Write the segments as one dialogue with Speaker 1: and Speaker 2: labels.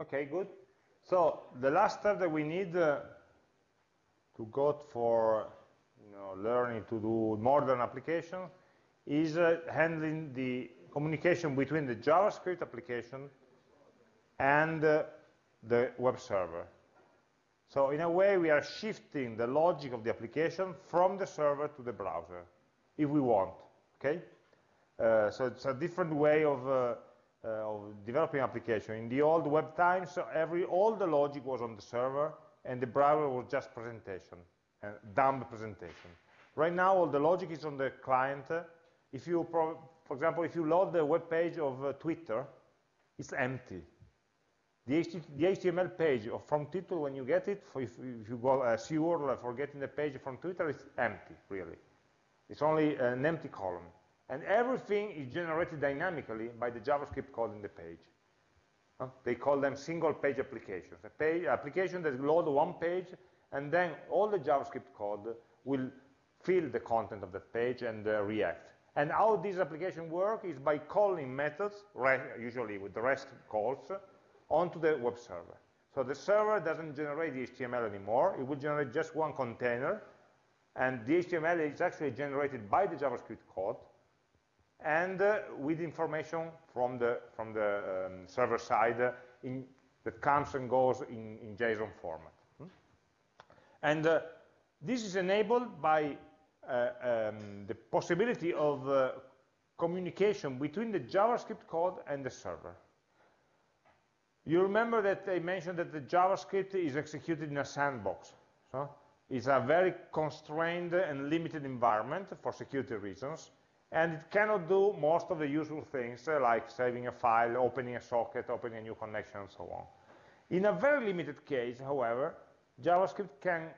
Speaker 1: Okay, good. So the last step that we need uh, to go for you know, learning to do modern application is uh, handling the communication between the JavaScript application and uh, the web server. So in a way, we are shifting the logic of the application from the server to the browser, if we want, okay? Uh, so it's a different way of, uh, Uh, of developing application. In the old web times, uh, every, all the logic was on the server, and the browser was just presentation, and dumb presentation. Right now, all the logic is on the client. If you, for example, if you load the web page of uh, Twitter, it's empty the, HTML page from Twitter, when you get it, if, you go a URL for getting the page from Twitter, it's empty, really. It's only an empty column. And everything is generated dynamically by the JavaScript code in the page. They call them single page applications. A page, application that load one page, and then all the JavaScript code will fill the content of that page and uh, react. And how this application work is by calling methods, usually with the REST calls, onto the web server. So the server doesn't generate the HTML anymore. It will generate just one container. And the HTML is actually generated by the JavaScript code and uh, with information from the, from the um, server side uh, in, that comes and goes in, in JSON format. Hmm? And uh, this is enabled by uh, um, the possibility of uh, communication between the JavaScript code and the server. You remember that I mentioned that the JavaScript is executed in a sandbox. So it's a very constrained and limited environment for security reasons, and it cannot do most of the usual things uh, like saving a file, opening a socket, opening a new connection, and so on. In a very limited case, however, JavaScript can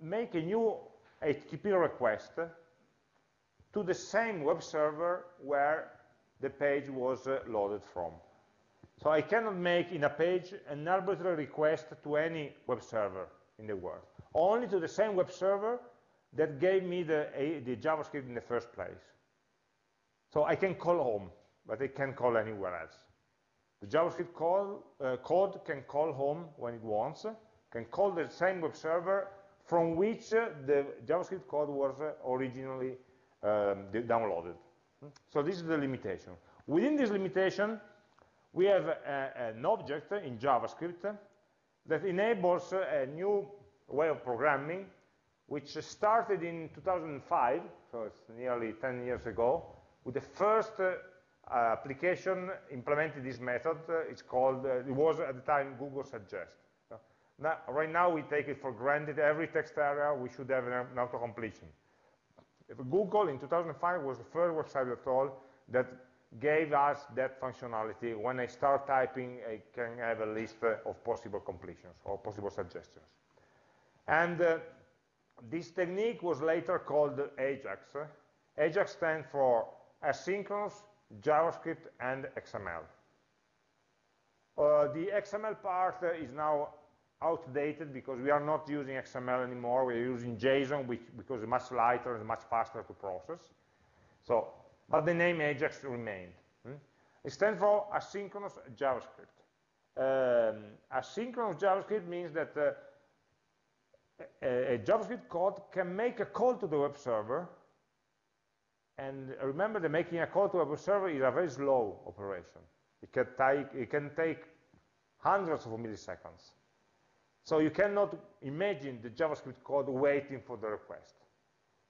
Speaker 1: make a new HTTP request to the same web server where the page was uh, loaded from. So I cannot make in a page an arbitrary request to any web server in the world, only to the same web server that gave me the, the JavaScript in the first place. So I can call home, but I can't call anywhere else. The JavaScript call, uh, code can call home when it wants, can call the same web server from which uh, the JavaScript code was uh, originally um, downloaded. So this is the limitation. Within this limitation, we have a, an object in JavaScript that enables a new way of programming, which started in 2005, so it's nearly 10 years ago, with the first uh, application implemented this method. Uh, it's called, uh, it was at the time Google Suggest. Now, right now we take it for granted, every text area we should have an, auto-completion. Google in 2005 was the first website at all that gave us that functionality. When I start typing, I can have a list of possible completions or possible suggestions. And uh, this technique was later called AJAX. AJAX stands for Asynchronous, JavaScript, and XML. Uh, the XML part uh, is now outdated because we are not using XML anymore. We're using JSON which, because it's much lighter and much faster to process. So but the name Ajax remained. Hmm? It stands for asynchronous JavaScript. Um, asynchronous JavaScript means that uh, a, a, JavaScript code can make a call to the web server, and remember that making a call to a web server is a very slow operation. It can take, it can take hundreds of milliseconds. So you cannot imagine the JavaScript code waiting for the request.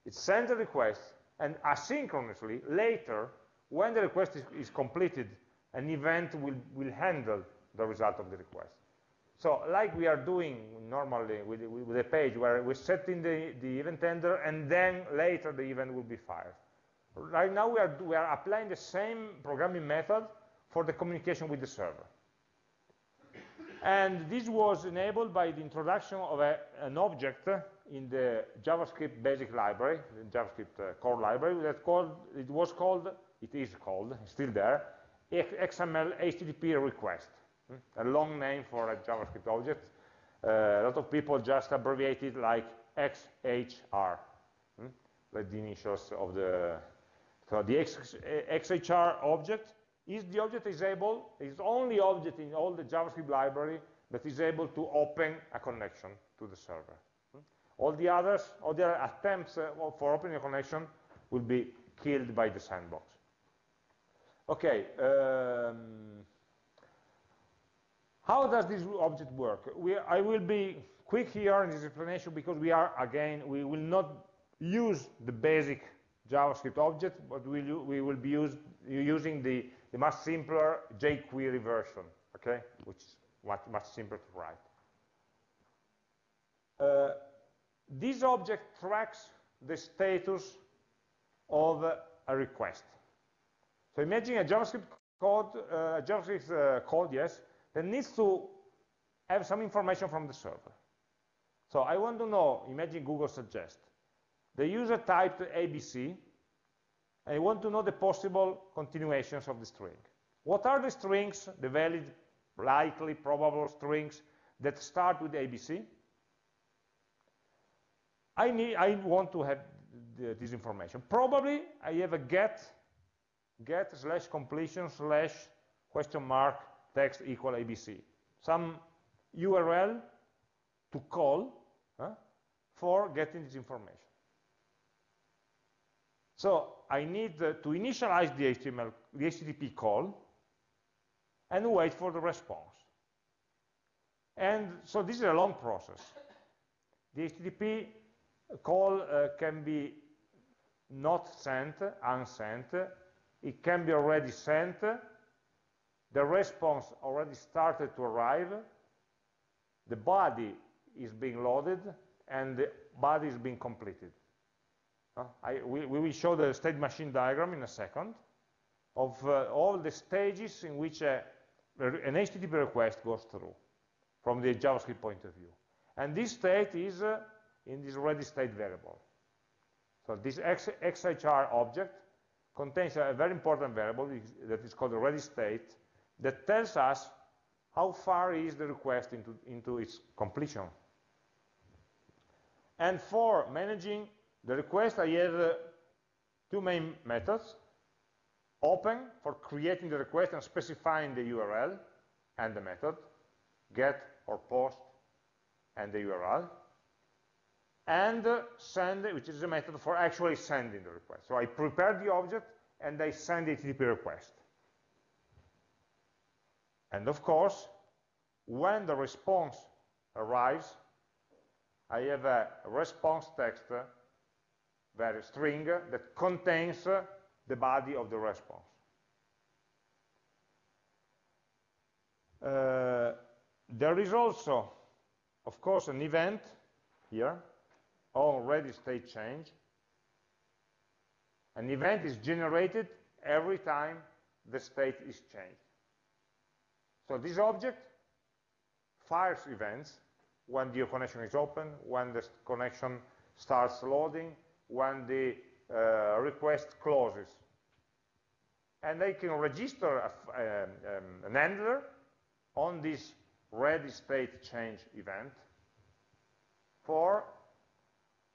Speaker 1: It sends a request, and asynchronously, later, when the request is, is completed, an event will, will handle the result of the request. So like we are doing normally with, with a page where we're setting the, the event handler and then later the event will be fired. Right now we are, we are applying the same programming method for the communication with the server. And this was enabled by the introduction of a, an object in the JavaScript basic library, the JavaScript uh, core library, that called, it was called, it is called, still there, XML HTTP request? A long name for a JavaScript object. Uh, a lot of people just abbreviate it like XHR, like hmm? the initials of the, so the X, XHR object is the object is able, is only object in all the JavaScript library that is able to open a connection to the server. All the others, all the attempts uh, for opening a connection will be killed by the sandbox. Okay, um, how does this object work? We, I will be quick here in this explanation because we are, again, we will not use the basic JavaScript object, but we'll, we will be use, using the, the much simpler jQuery version, okay, which is much, much simpler to write. Uh, this object tracks the status of a request. So imagine a JavaScript code, uh, JavaScript uh, code, yes, that needs to have some information from the server. So I want to know, imagine Google suggest, the user typed ABC, and I want to know the possible continuations of the string. What are the strings, the valid, likely, probable strings that start with ABC? I, need, I want to have the, this information. Probably I have a get, get slash completion slash question mark text equal ABC. Some URL to call for getting this information. So I need uh, to initialize the HTML, the HTTP call, and wait for the response. And so this is a long process. The HTTP call uh, can be not sent, unsent. It can be already sent. The response already started to arrive. The body is being loaded, and the body is being completed. Uh, I, we, we, will show the state machine diagram in a second of uh, all the stages in which a, an HTTP request goes through from the JavaScript point of view. And this state is uh, in this ready state variable. So this X, XHR object contains a very important variable that is called the ready state that tells us how far is the request into, into its completion. And for managing the request, I have uh, two main methods. Open for creating the request and specifying the URL and the method, get or post and the URL and send, which is a method for actually sending the request. So I prepare the object, and I send the HTTP request. And of course, when the response arrives, I have a response text uh, very string uh, that contains uh, the body of the response. Uh, there is also, of course, an event here on ready state change, an event is generated every time the state is changed. So this object fires events when the connection is open, when the connection starts loading, when the uh, request closes. And I can register a, um, um, an handler on this ready state change event for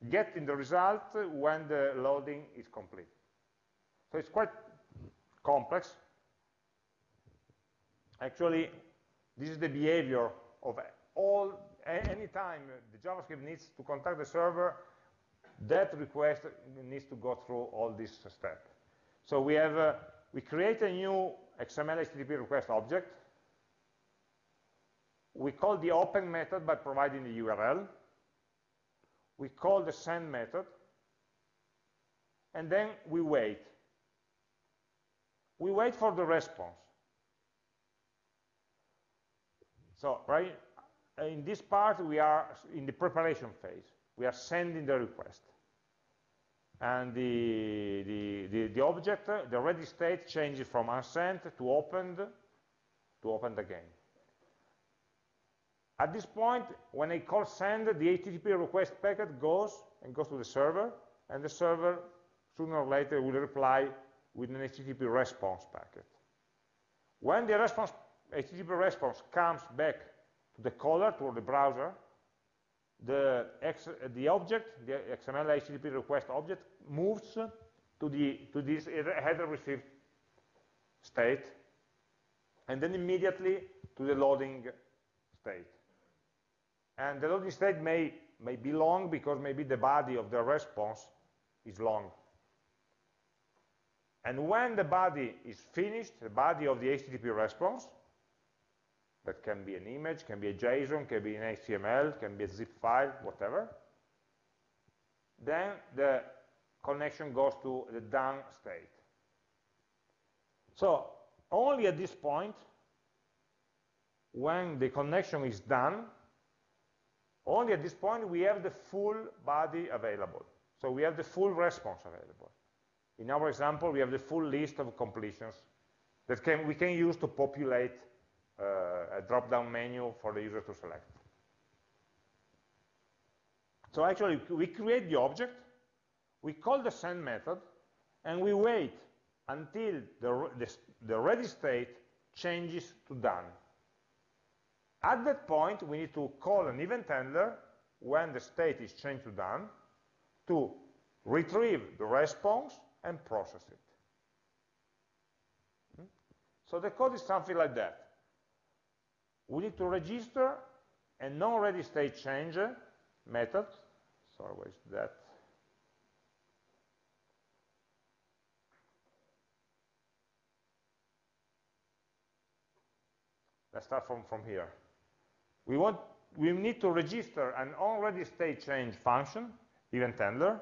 Speaker 1: getting the result when the loading is complete. So it's quite complex. Actually, this is the behavior of all, any time the JavaScript needs to contact the server, that request needs to go through all these steps. So we have, uh, we create a new XML HTTP request object. We call the open method by providing the URL we call the send method, and then we wait. We wait for the response. So, right, in this part, we are in the preparation phase. We are sending the request. And the, the, the, the object, the ready state changes from unsent to opened to opened again. At this point, when I call send, the HTTP request packet goes and goes to the server, and the server sooner or later will reply with an HTTP response packet. When the response, HTTP response comes back to the caller, to the browser, the, X, the object, the XML HTTP request object, moves to, the, to this header received state and then immediately to the loading state. And the loading state may, may be long because maybe the body of the response is long. And when the body is finished, the body of the HTTP response, that can be an image, can be a JSON, can be an HTML, can be a zip file, whatever, then the connection goes to the done state. So only at this point, when the connection is done, only at this point we have the full body available. So we have the full response available. In our example, we have the full list of completions that can, we can use to populate a drop-down menu for the user to select. So actually, we create the object, we call the send method, and we wait until the, the, the ready state changes to done. At that point, we need to call an event handler when the state is changed to done to retrieve the response and process it. Hmm? So the code is something like that. We need to register a non-ready state change method. Sorry, where is that? Let's start from, from here. We, want, we need to register an already state change function, event handler,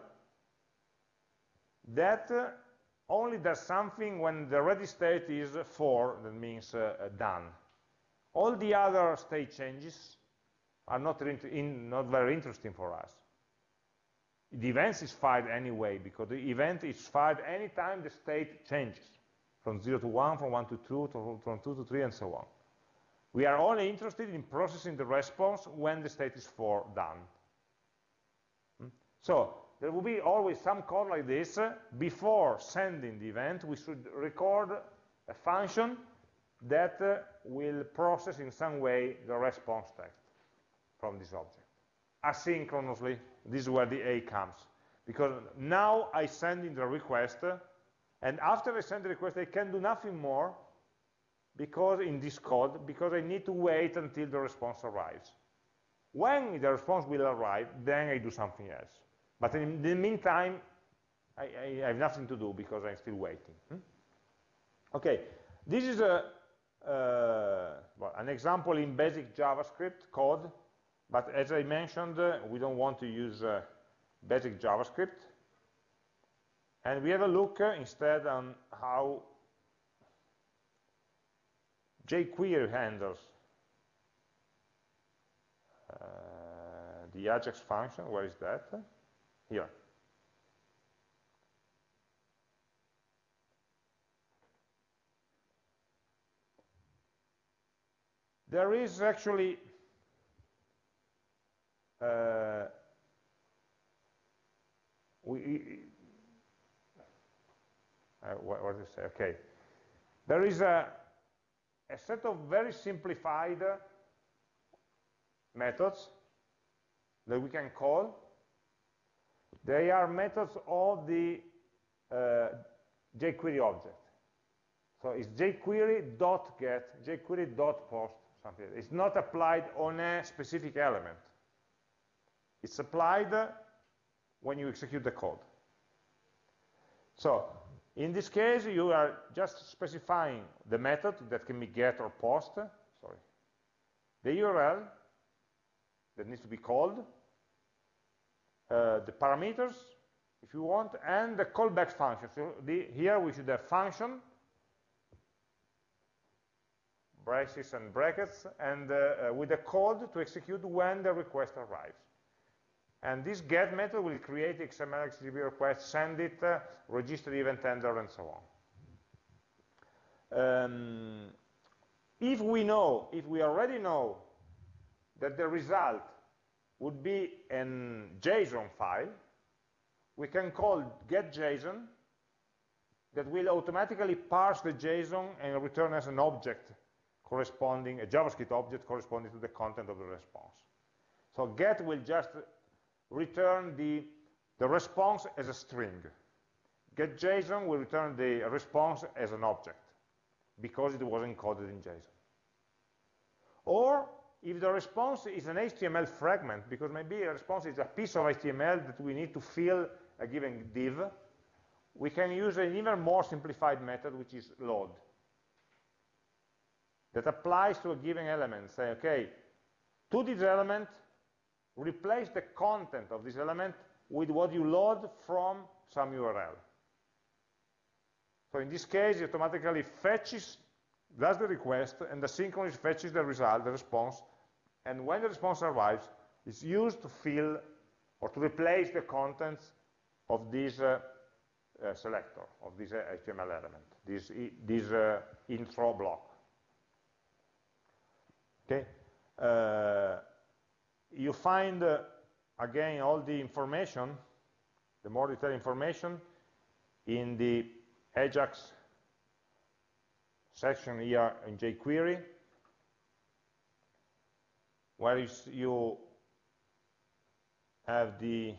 Speaker 1: that uh, only does something when the ready state is 4, that means uh, uh, done. All the other state changes are not, in, not very interesting for us. The event is fired anyway, because the event is fired anytime the state changes, from 0 to 1, from 1 to 2, to, from 2 to 3, and so on. We are only interested in processing the response when the state is 4 done. Hmm? So there will be always some code like this. Before sending the event, we should record a function that uh, will process in some way the response text from this object. Asynchronously, this is where the A comes. Because now I send in the request, and after I send the request, I can do nothing more because in this code, because I need to wait until the response arrives. When the response will arrive, then I do something else. But in the meantime, I, I, have nothing to do because I'm still waiting. Hmm? Okay, this is a, well, an example in basic JavaScript code, but as I mentioned, uh, we don't want to use uh, basic JavaScript. And we have a look uh, instead on how jQuery handles uh, the Ajax function. Where is that? here. There is actually uh, we, uh, what, what do you say? Okay. There is a, a set of very simplified methods that we can call they are methods of the uh, jQuery object. So it's jQuery.get, jQuery.post, something. It's not applied on a specific element. It's applied when you execute the code. So in this case, you are just specifying the method that can be get or post, sorry, the URL that needs to be called, uh, the parameters, if you want, and the callback function. So the, here we should have function, braces and brackets, and uh, uh, with a code to execute when the request arrives. And this get method will create XML HTTP request, send it, uh, register the event handler, and so on. Um, if we know, if we already know that the result would be a JSON file. We can call getJSON that will automatically parse the JSON and return as an object corresponding, a JavaScript object corresponding to the content of the response. So get will just return the, the response as a string. GetJSON will return the response as an object. because it was encoded in JSON. Or if the response is an HTML fragment, because maybe a response is a piece of HTML that we need to fill a given div, we can use an even more simplified method, which is load, that applies to a given element. Say, okay, to this element, replace the content of this element with what you load from some URL. So in this case, it automatically fetches, does the request, and asynchronously fetches the result, the response, and when the response arrives, it's used to fill or to replace the contents of this uh, uh, selector, of this uh, HTML element, this, this uh, intro block. Okay, uh, you find uh, again all the information, the more detailed information, in the Ajax section here in jQuery, where you have the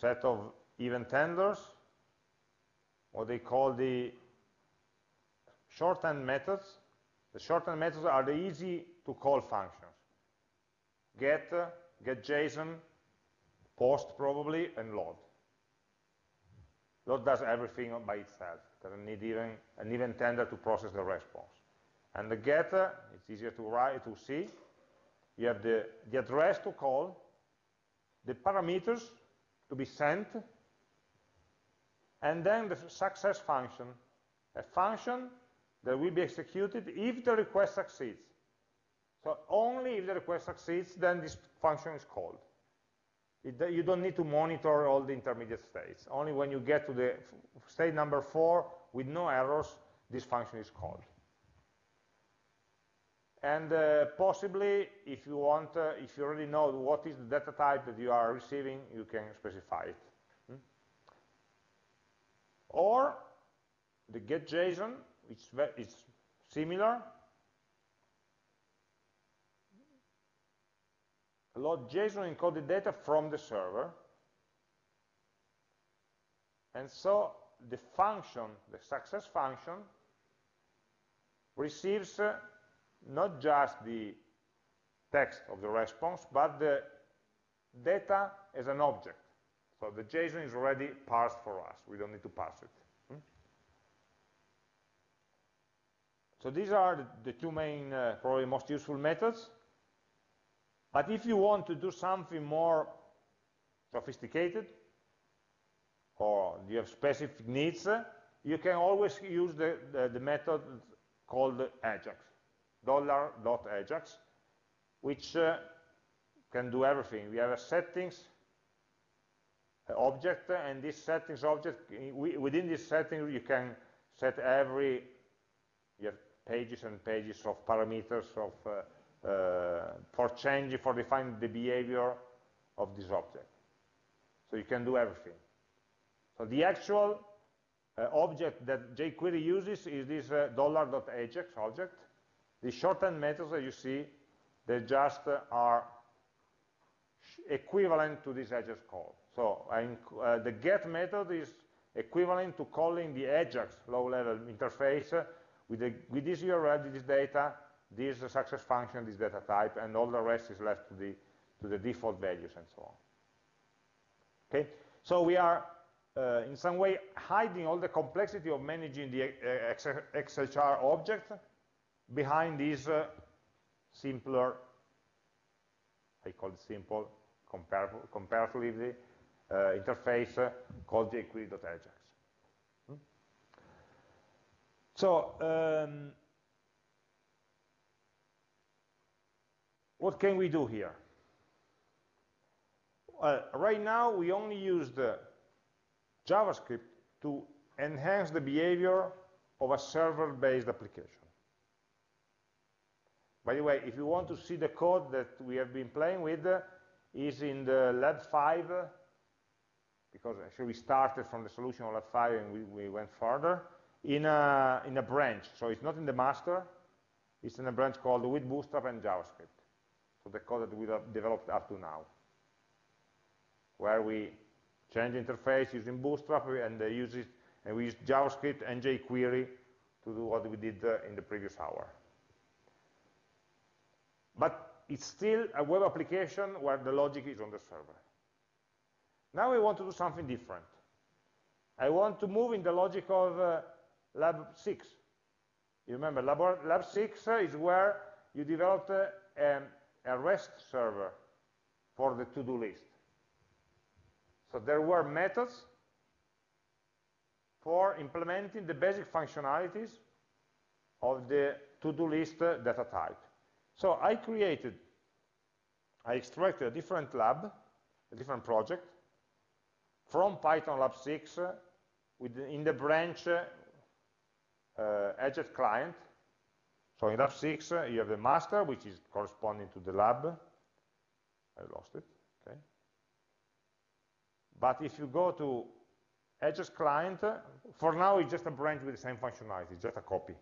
Speaker 1: set of event handlers, what they call the shorthand methods. The shorthand methods are the easy to call functions. Get, get JSON, post probably, and load. Load does everything by itself. Doesn't need even an event tender to process the response. And the get, it's easier to write to see. You have the, the address to call, the parameters to be sent, and then the success function, a function that will be executed if the request succeeds. So only if the request succeeds, then this function is called. It, you don't need to monitor all the intermediate states. Only when you get to the state number four with no errors, this function is called. And uh, possibly, if you want, uh, if you already know what is the data type that you are receiving, you can specify it. Hmm? Or the getJSON, which is similar. Load JSON encoded data from the server. And so the function, the success function, receives uh, not just the text of the response, but the data as an object. So the JSON is already parsed for us. We don't need to parse it. Hmm? So these are the, two main, uh, probably most useful methods. But if you want to do something more sophisticated, or you have specific needs, uh, you can always use the, the, the method called Ajax dollar.ajax, which uh, can do everything. We have a settings object, and this settings object, within this setting, you can set every, you have pages and pages of parameters of, uh, uh, for changing, for defining the behavior of this object. So you can do everything. So the actual uh, object that jQuery uses is this uh, $.ajax object, the shorthand methods that you see, they just are equivalent to this Ajax call. So uh, the get method is equivalent to calling the Ajax low-level interface with, the, with this URL, this data, this success function, this data type, and all the rest is left to the, to the default values and so on. Okay, so we are uh, in some way hiding all the complexity of managing the uh, XHR object behind this uh, simpler, I call it simple, comparatively uh, interface uh, called jQuery.ajax. Hmm? So, um, what can we do here? Right now we only use the JavaScript to enhance the behavior of a server-based application. By the way, if you want to see the code that we have been playing with, uh, is in the lab 5, uh, because actually we started from the solution of lab 5 and we, we went further, in a, in a branch. So it's not in the master, it's in a branch called with Bootstrap and JavaScript. So the code that we have developed up to now, where we change interface using Bootstrap and uh, use it, and we use JavaScript and jQuery to do what we did uh, in the previous hour. But it's still a web application where the logic is on the server. Now we want to do something different. I want to move in the logic of uh, Lab 6. You remember, Lab, Lab 6 is where you developed uh, um, a REST server for the to-do list. So there were methods for implementing the basic functionalities of the to-do list data type. So I created, I extracted a different lab, a different project, from Python Lab 6 with, in the branch uh, Ajax client. So in Lab 6, uh, you have the master, which is corresponding to the lab. I lost it, okay. But if you go to Ajax client, for now it's just a branch with the same functionality, it's just a copy.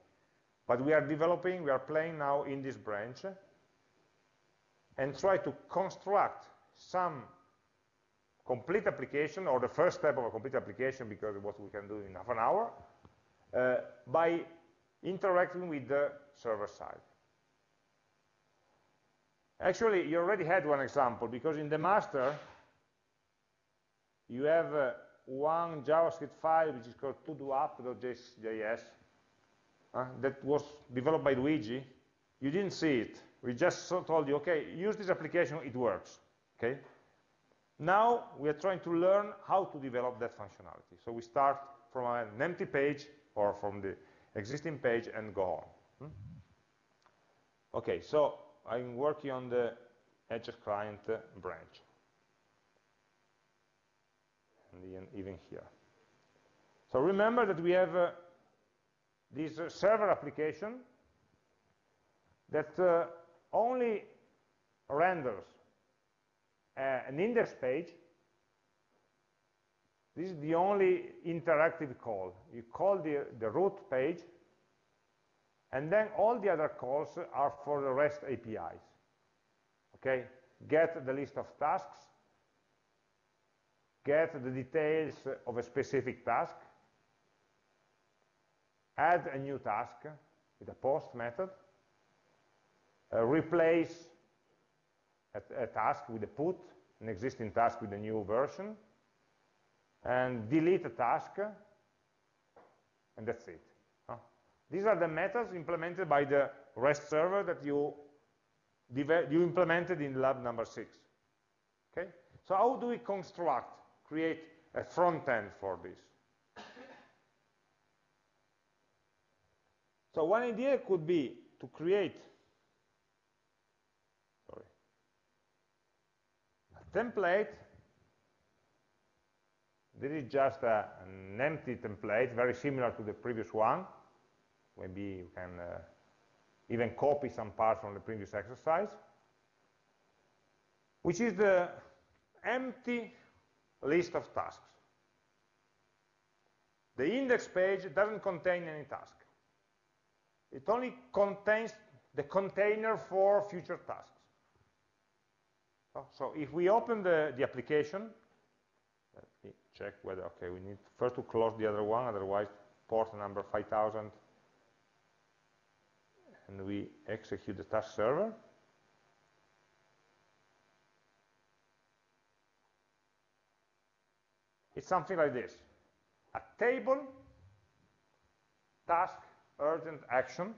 Speaker 1: But we are developing, we are playing now in this branch and try to construct some complete application, or the first step of a complete application, because what we can do in half an hour, uh, by interacting with the server side. Actually, you already had one example, because in the master, you have uh, one JavaScript file which is called todo-app.js uh, that was developed by Luigi. You didn't see it. We just told you, okay, use this application, it works. Okay. Now we are trying to learn how to develop that functionality. So we start from an empty page or from the existing page and go on. Hmm? Okay, so I'm working on the Ajax client uh, branch and even here. So remember that we have uh, this uh, server application that uh, only renders uh, an index page. This is the only interactive call. You call the, the root page, and then all the other calls are for the REST APIs. Okay, get the list of tasks, get the details of a specific task, add a new task with a post method, uh, replace a, a, task with a put, an existing task with a new version, and delete a task, and that's it. Huh? These are the methods implemented by the REST server that you, you implemented in lab number six. Okay? So how do we construct create a front end for this. So one idea could be to create sorry, a template. This is just a, an empty template, very similar to the previous one. Maybe you can uh, even copy some parts from the previous exercise, which is the empty list of tasks. The index page doesn't contain any task. It only contains the container for future tasks. So if we open the, the application, check whether, okay, we need first to close the other one, otherwise port number 5000, and we execute the task server. It's something like this. A table, task, urgent, action.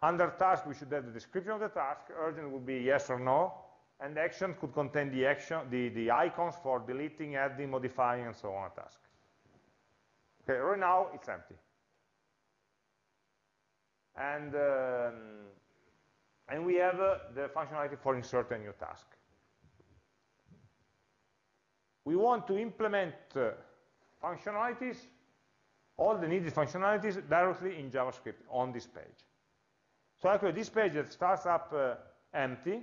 Speaker 1: Under task, we should have the description of the task. Urgent would be yes or no. And action could contain the action, the, the icons for deleting, adding, modifying, and so on a task. Okay, right now it's empty. And, um, and we have uh, the functionality for insert a new task we want to implement uh, functionalities, all the needed functionalities directly in JavaScript on this page. So actually this page that starts up uh, empty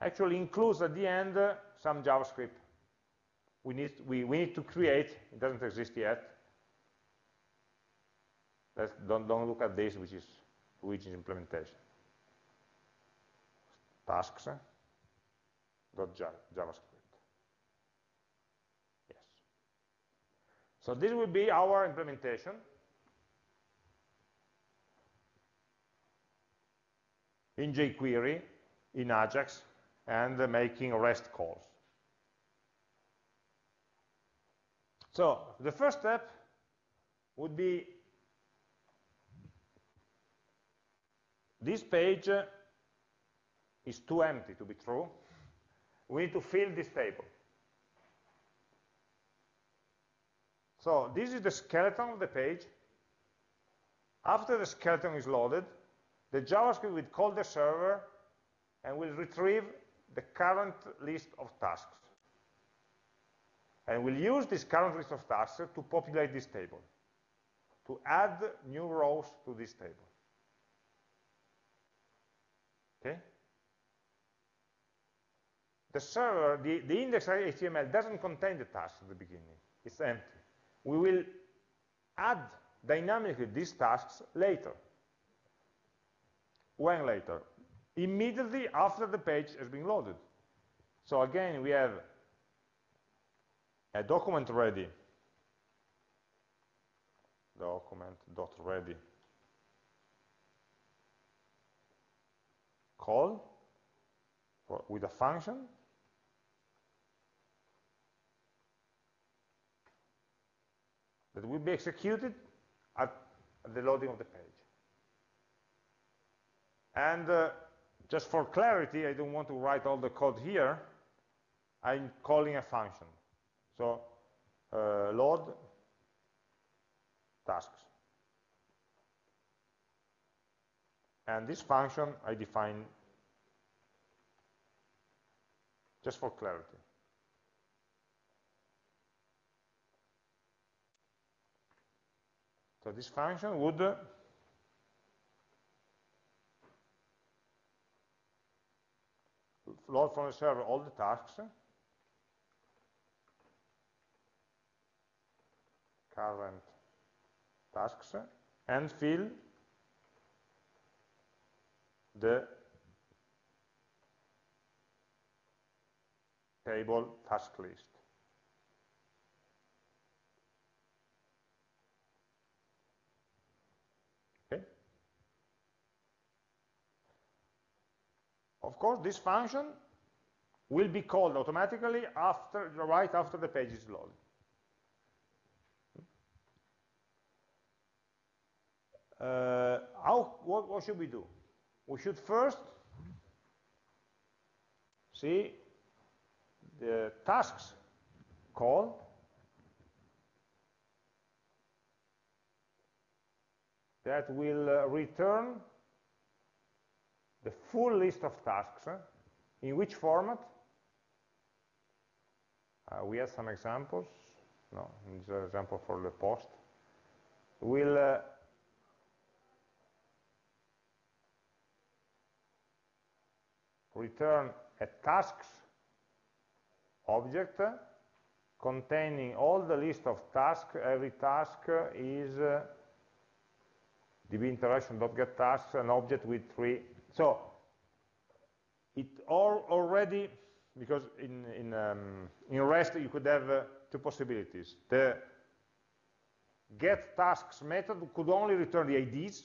Speaker 1: actually includes at the end uh, some JavaScript. We need, we, we need to create, it doesn't exist yet. Let's, don't, don't look at this, which is implementation. Tasks uh, dot JavaScript. Yes. So this will be our implementation. in jQuery, in Ajax, and making REST calls. So the first step would be this page is too empty to be true. We need to fill this table. So this is the skeleton of the page. After the skeleton is loaded, the JavaScript will call the server and will retrieve the current list of tasks. And we'll use this current list of tasks to populate this table, to add new rows to this table. Okay? The server, the, the index.html doesn't contain the tasks at the beginning. It's empty. We will add dynamically these tasks later. When later? Immediately after the page has been loaded. So again, we have a document ready, document dot ready call for, with a function that will be executed at, the loading of the page. And uh, just for clarity, I don't want to write all the code here. I'm calling a function. So uh, load tasks. And this function I define just for clarity. So this function would load from the server all the tasks current tasks and fill the table task list. Okay? Of course, this function will be called automatically after, right after the page is loaded. Uh, how, what, what should we do? We should first see the tasks call that will uh, return the full list of tasks. Uh, in which format? Uh, we have some examples. No, this is an example for the post. We'll uh, return a tasks object containing all the list of tasks. Every task is uh, db interaction.get tasks, an object with three. So it all already, because in, in, um, in REST you could have uh, two possibilities. The get tasks method could only return the IDs,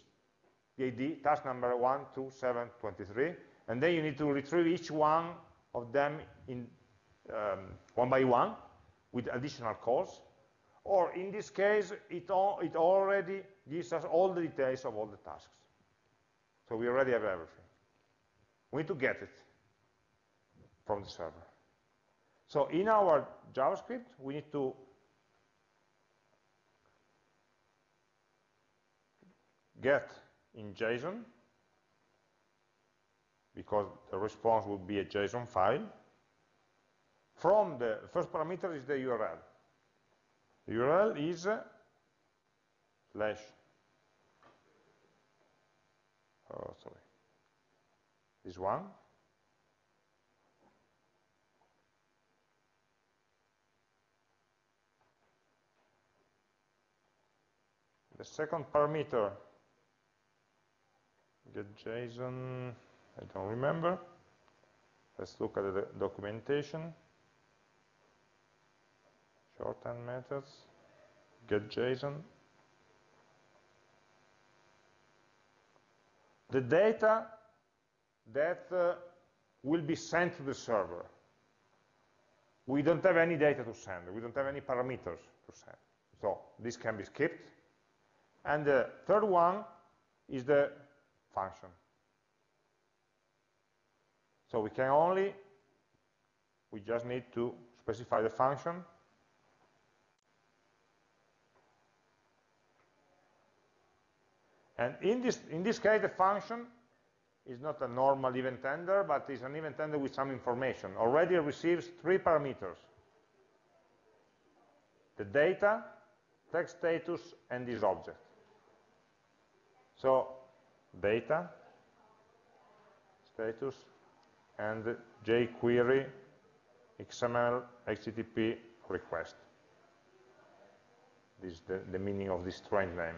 Speaker 1: the ID, task number 1, 2, 7, 23, and then you need to retrieve each one of them in um, one by one with additional calls. Or in this case, it, all, it already gives us all the details of all the tasks. So we already have everything. We need to get it from the server. So in our JavaScript, we need to get in JSON because the response would be a JSON file. From the first parameter is the URL. The URL is uh, slash, oh, sorry, this one. The second parameter, get JSON, I don't remember. Let's look at the documentation. Shorthand methods, get JSON. The data that uh, will be sent to the server. We don't have any data to send. We don't have any parameters to send. So this can be skipped. And the third one is the function. So we can only, we just need to specify the function. And in this, in this case, the function is not a normal event handler, but is an event handler with some information. Already receives three parameters. The data, text status, and this object. So data, status, and jQuery XML HTTP request. This is the, the meaning of this strange name.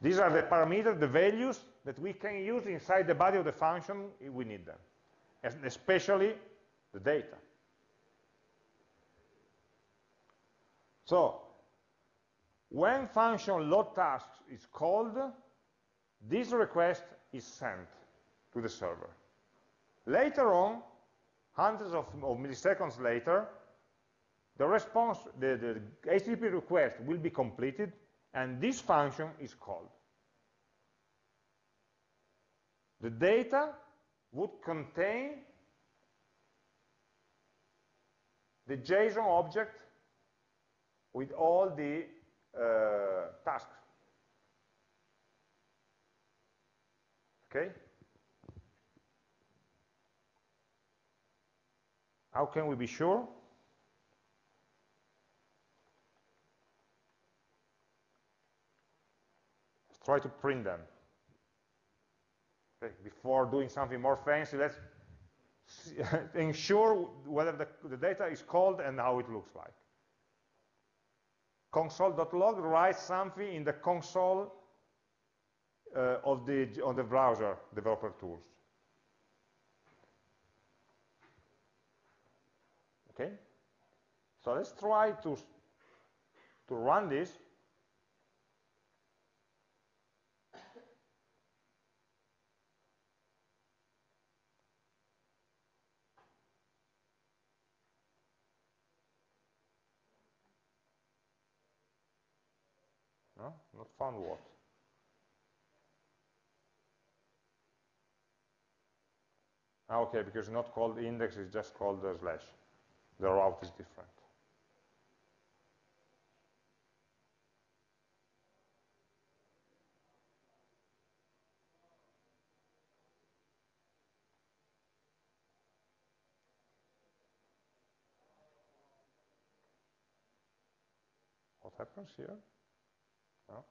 Speaker 1: These are the parameters, the values that we can use inside the body of the function if we need them, and especially the data. So, when function load tasks is called, this request is sent to the server. Later on, hundreds of, of milliseconds later, the response, the, the HTTP request will be completed, and this function is called. The data would contain the JSON object with all the tasks. Okay? How can we be sure? Let's try to print them. Okay, before doing something more fancy, let's ensure whether the, the data is called and how it looks like. Console.log writes something in the console uh, of the of the browser developer tools. Okay? So let's try to, to run this. No, not found what? Ah, okay, because it's not called index, it's just called the slash the route is different. What happens here? No?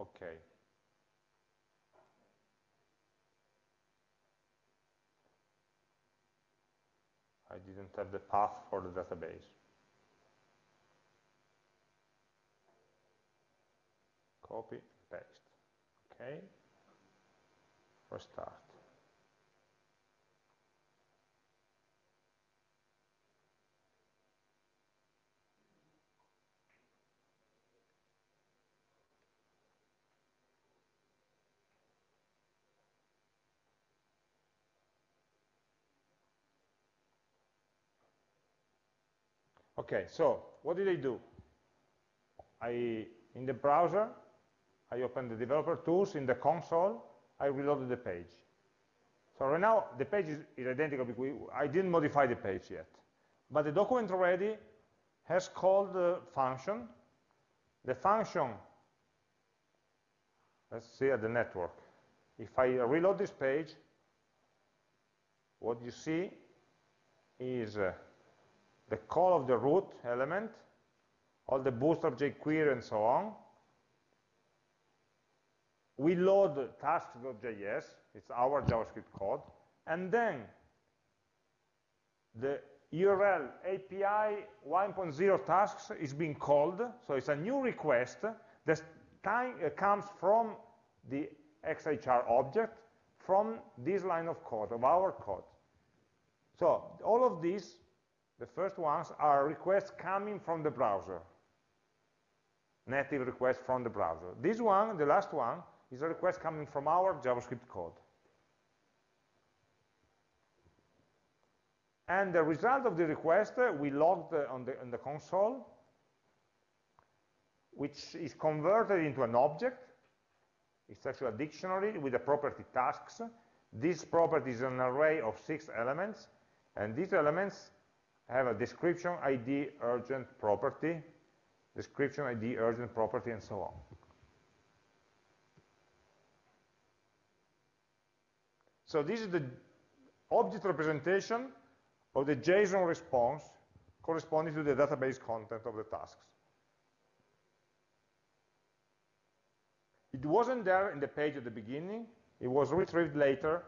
Speaker 1: Okay. I didn't have the path for the database. Copy, paste. Okay. Restart. Okay, so what did I do? I, in the browser, I opened the developer tools in the console, I reloaded the page. So right now, the page is, is identical because I didn't modify the page yet. But the document already has called the function. The function, let's see at the network. If I reload this page, what you see is uh, the call of the root element, all the bootstrap jQuery and so on. We load tasks.js, it's our JavaScript code, and then, the URL API 1.0 tasks is being called, so it's a new request that time, uh, comes from the XHR object from this line of code, of our code. So all of these, the first ones, are requests coming from the browser. Native requests from the browser. This one, the last one, is a request coming from our JavaScript code. And the result of the request, uh, we logged uh, on the, on the console, which is converted into an object. It's actually a dictionary with the property tasks. This property is an array of six elements, and these elements have a description ID urgent property, description ID urgent property, and so on. So this is the object representation of the JSON response corresponding to the database content of the tasks. It wasn't there in the page at the beginning, it was retrieved later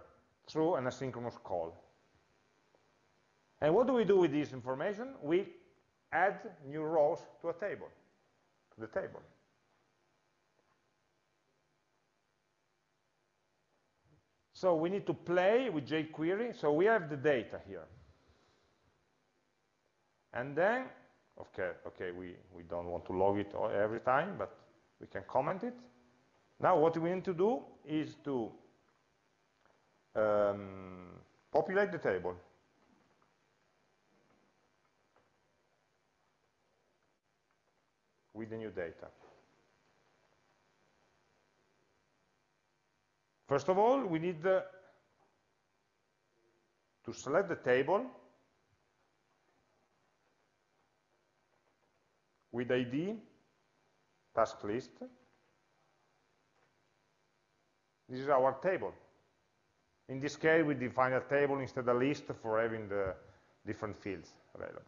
Speaker 1: through an asynchronous call. And what do we do with this information? We add new rows to a table, to the table. So we need to play with jQuery, so we have the data here. And then, okay, okay, we, we don't want to log it every time, but we can comment it. Now what we need to do is to um, populate the table. With the new data. First of all, we need uh, to select the table with ID, task list. This is our table. In this case, we define a table instead of a list for having the different fields available.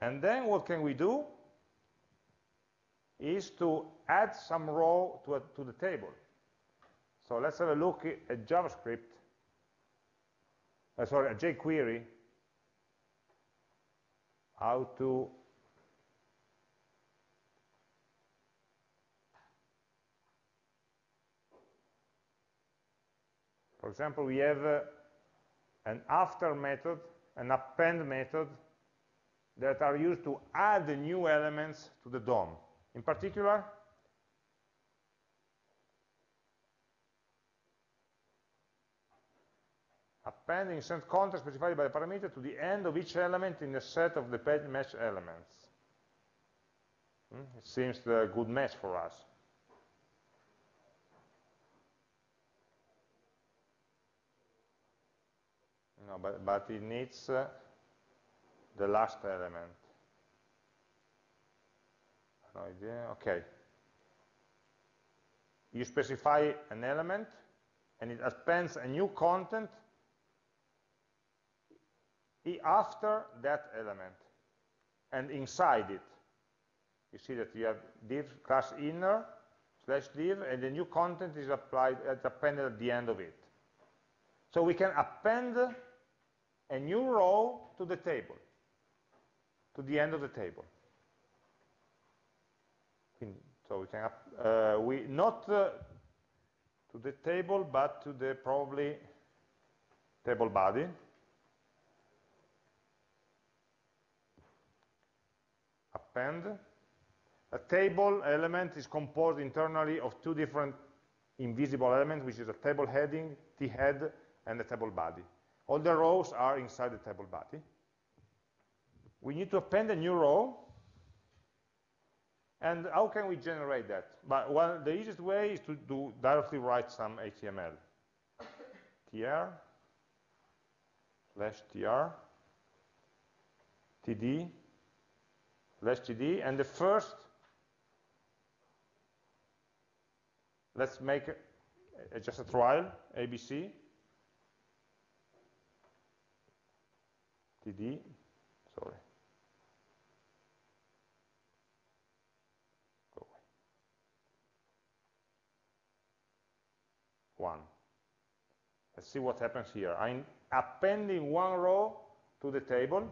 Speaker 1: And then what can we do is to add some row to, a, to the table. So let's have a look at JavaScript, uh, sorry, jQuery, how to For example, we have uh, an after method, an append method that are used to add new elements to the DOM. In particular, append insert content specified by the parameter to the end of each element in the set of the page match elements. Hmm? It seems a good match for us. No, but, but it needs uh, the last element. Idea, okay. You specify an element, and it appends a new content after that element, and inside it. You see that you have div class inner slash div, and the new content is applied, it's appended at the end of it. So we can append a new row to the table, to the end of the table. So we can, uh, we not uh, to the table, but to the probably table body. Append. A table element is composed internally of two different invisible elements, which is a table heading, t head, and a table body. All the rows are inside the table body. We need to append a new row and how can we generate that? But well, the easiest way is to do directly write some HTML. tr slash tr td slash td, and the first, let's make a, a, just a trial, ABC, td, sorry. 1. Let's see what happens here. I'm appending one row to the table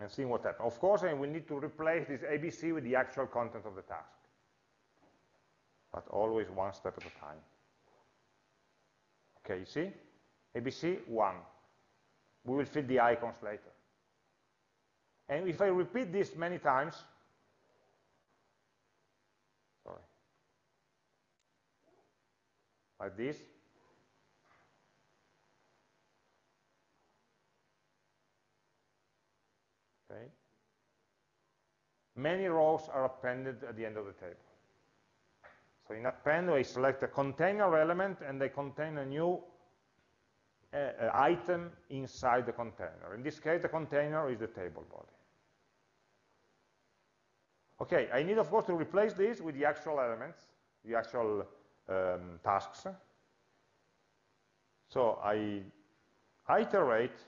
Speaker 1: and seeing what happens. Of course, I will need to replace this ABC with the actual content of the task, but always one step at a time. Okay, you see? ABC, 1. We will fill the icons later. And if I repeat this many times, sorry, like this, okay, many rows are appended at the end of the table. So in append, I select a container element and they contain a new uh, uh, item inside the container. In this case, the container is the table body. Okay, I need, of course, to replace this with the actual elements, the actual um, tasks. So I iterate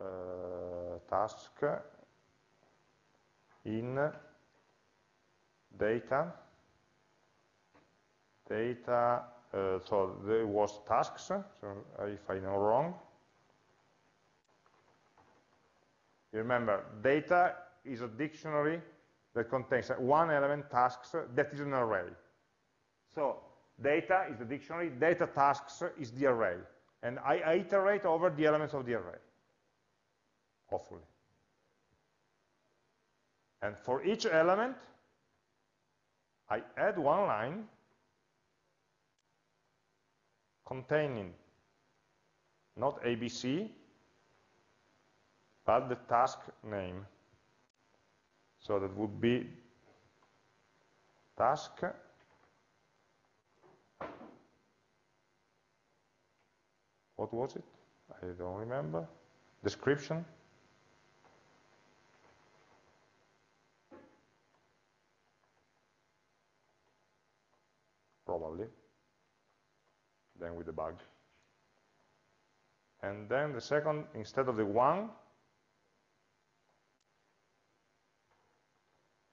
Speaker 1: uh, task in data, data, uh, so there was tasks, so if I know wrong. You remember, data is a dictionary that contains one element, tasks, that is an array. So data is the dictionary, data tasks is the array. And I iterate over the elements of the array, hopefully. And for each element, I add one line containing not ABC, but the task name. So that would be task what was it? I don't remember. Description. probably, then with the bug. And then the second, instead of the one,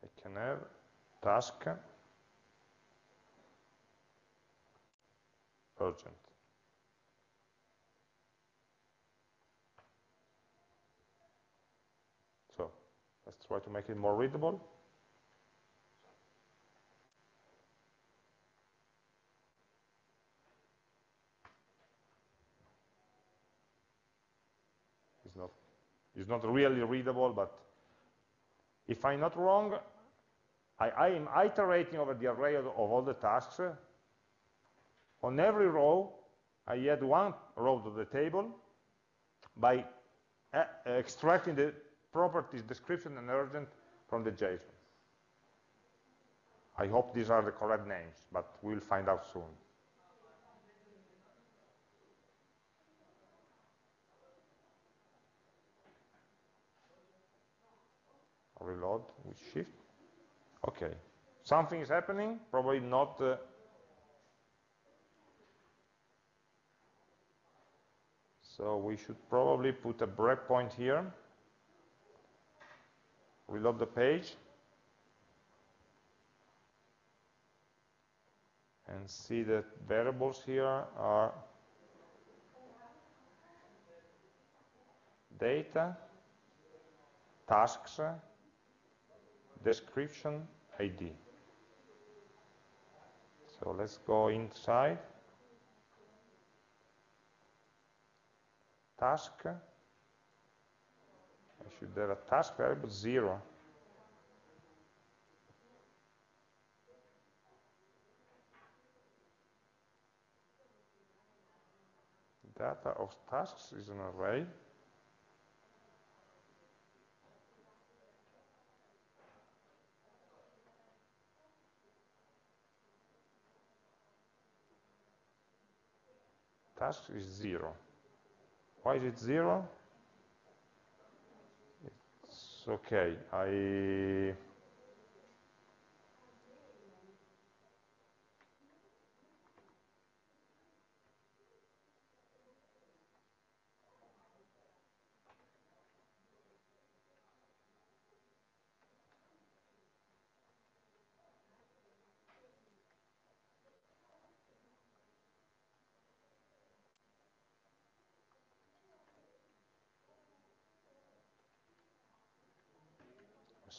Speaker 1: I can have task urgent. So let's try to make it more readable. It's not it's not really readable, but if I'm not wrong, I, I am iterating over the array of, of all the tasks. On every row, I add one row to the table by uh, extracting the properties description and urgent from the JSON. I hope these are the correct names, but we'll find out soon. reload with shift. Okay, something is happening, probably not uh, So we should probably put a breakpoint here, reload the page, and see that variables here are data, tasks, description ID. So let's go inside. Task. I should have a task variable zero. Data of tasks is an array. Task is zero. Why is it zero? It's okay. I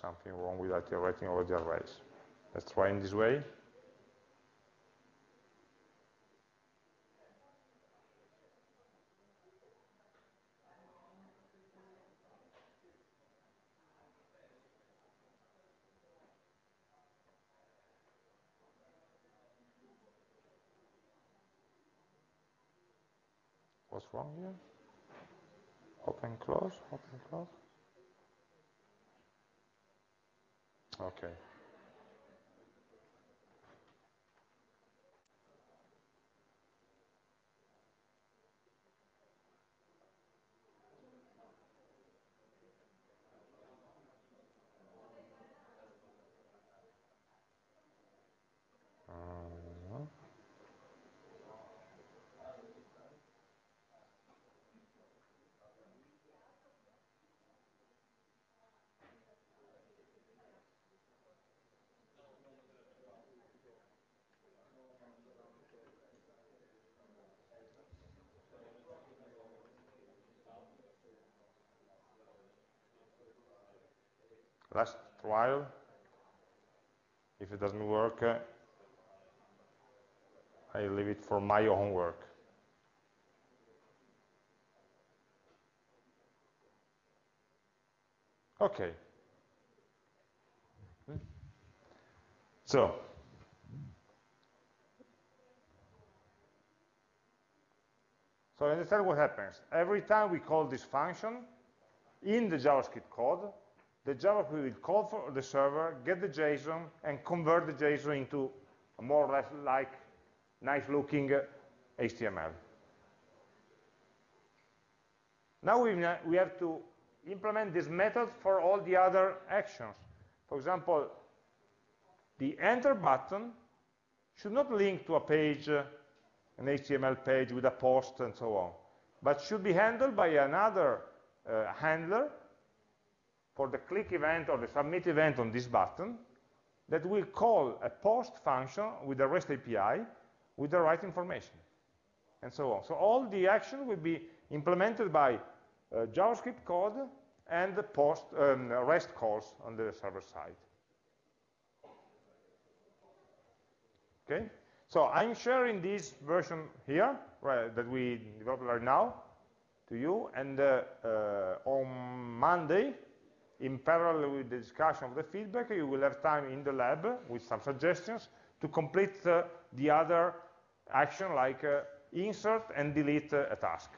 Speaker 1: something wrong with iterating over the arrays. Let's try in this way. What's wrong here? Open, close, open, close. Okay. Last trial. If it doesn't work, uh, I leave it for my own work. Okay. So, so understand what happens. Every time we call this function in the JavaScript code, the Ajax will call for the server, get the JSON, and convert the JSON into a more or less like nice-looking HTML. Now we, we have to implement this method for all the other actions. For example, the enter button should not link to a page, an HTML page with a post and so on, but should be handled by another uh, handler for the click event or the submit event on this button that will call a post function with the REST API with the right information, and so on. So all the action will be implemented by uh, JavaScript code and the post um, REST calls on the server side. Okay, so I'm sharing this version here right, that we developed right now to you, and uh, uh, on Monday in parallel with the discussion of the feedback, you will have time in the lab with some suggestions to complete uh, the other action like uh, insert and delete uh, a task.